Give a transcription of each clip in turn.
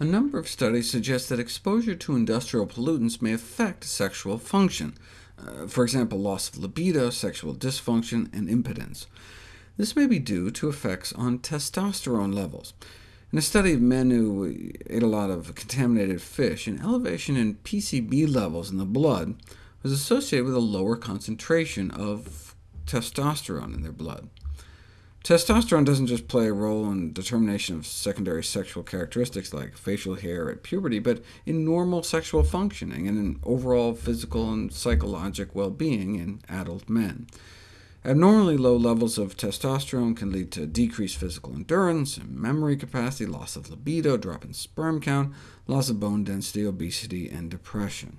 A number of studies suggest that exposure to industrial pollutants may affect sexual function, uh, for example, loss of libido, sexual dysfunction, and impotence. This may be due to effects on testosterone levels. In a study of men who ate a lot of contaminated fish, an elevation in PCB levels in the blood was associated with a lower concentration of testosterone in their blood. Testosterone doesn't just play a role in determination of secondary sexual characteristics like facial hair at puberty, but in normal sexual functioning and in overall physical and psychologic well-being in adult men. Abnormally low levels of testosterone can lead to decreased physical endurance, and memory capacity, loss of libido, drop in sperm count, loss of bone density, obesity, and depression.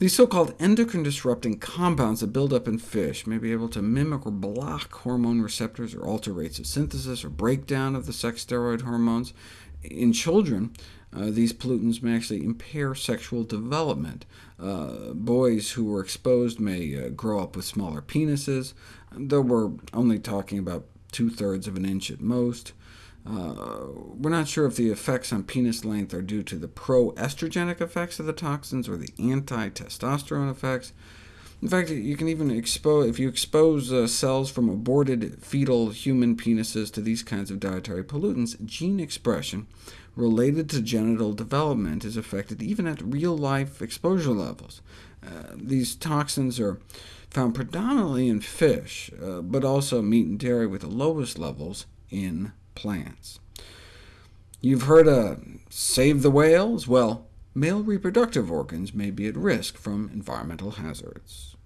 These so-called endocrine-disrupting compounds that build up in fish may be able to mimic or block hormone receptors, or alter rates of synthesis or breakdown of the sex steroid hormones. In children, uh, these pollutants may actually impair sexual development. Uh, boys who were exposed may uh, grow up with smaller penises, though we're only talking about two-thirds of an inch at most. Uh, we're not sure if the effects on penis length are due to the pro-estrogenic effects of the toxins or the anti-testosterone effects. In fact, you can even expose, if you expose uh, cells from aborted fetal human penises to these kinds of dietary pollutants, gene expression related to genital development is affected even at real-life exposure levels. Uh, these toxins are found predominantly in fish, uh, but also meat and dairy with the lowest levels in plants. You've heard of save the whales? Well, male reproductive organs may be at risk from environmental hazards.